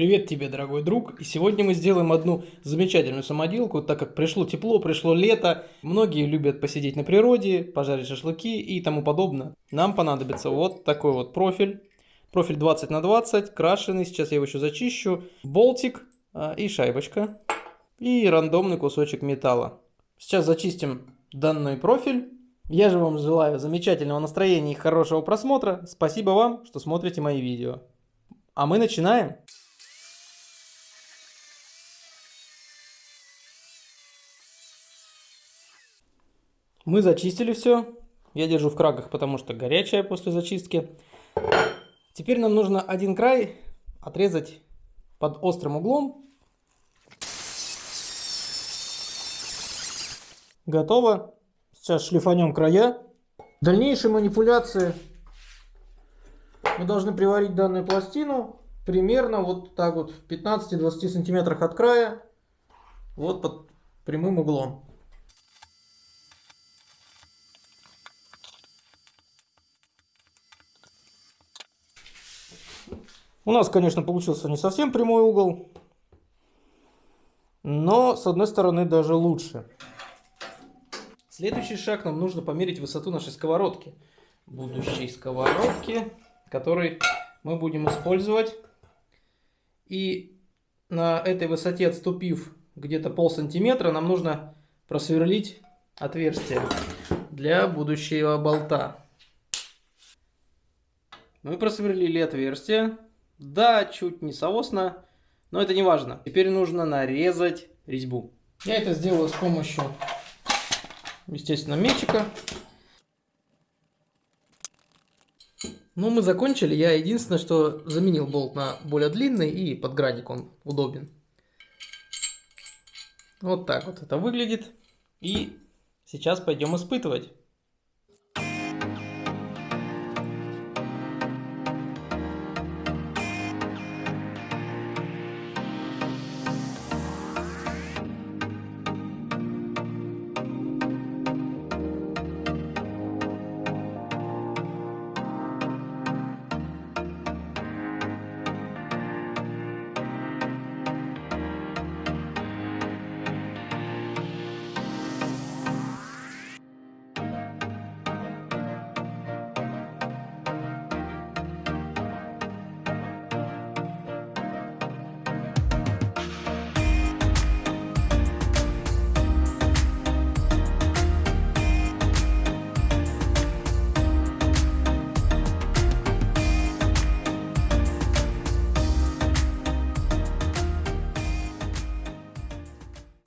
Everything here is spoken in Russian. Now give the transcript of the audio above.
Привет тебе, дорогой друг! И сегодня мы сделаем одну замечательную самоделку, так как пришло тепло, пришло лето. Многие любят посидеть на природе, пожарить шашлыки и тому подобное. Нам понадобится вот такой вот профиль. Профиль 20 на 20, крашеный, сейчас я его еще зачищу. Болтик а, и шайбочка. И рандомный кусочек металла. Сейчас зачистим данный профиль. Я же вам желаю замечательного настроения и хорошего просмотра. Спасибо вам, что смотрите мои видео. А мы начинаем. Мы зачистили все. Я держу в крагах, потому что горячая после зачистки. Теперь нам нужно один край отрезать под острым углом. Готово. Сейчас шлифанем края. Дальнейшие манипуляции мы должны приварить данную пластину примерно вот так вот в 15-20 сантиметрах от края. Вот под прямым углом. У нас, конечно, получился не совсем прямой угол, но с одной стороны даже лучше. Следующий шаг нам нужно померить высоту нашей сковородки. Будущей сковородки, который мы будем использовать. И на этой высоте, отступив где-то пол сантиметра, нам нужно просверлить отверстие для будущего болта. Мы просверлили отверстие. Да, чуть не соосно, но это не важно. Теперь нужно нарезать резьбу. Я это сделаю с помощью, естественно, мечика. Ну, мы закончили. Я единственное, что заменил болт на более длинный и подградник он удобен. Вот так вот это выглядит. И сейчас пойдем испытывать.